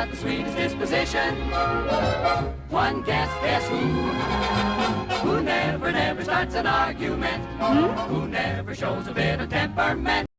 got the sweetest disposition. One guess, guess who? Who never, never starts an argument? Hmm? Who never shows a bit of temperament?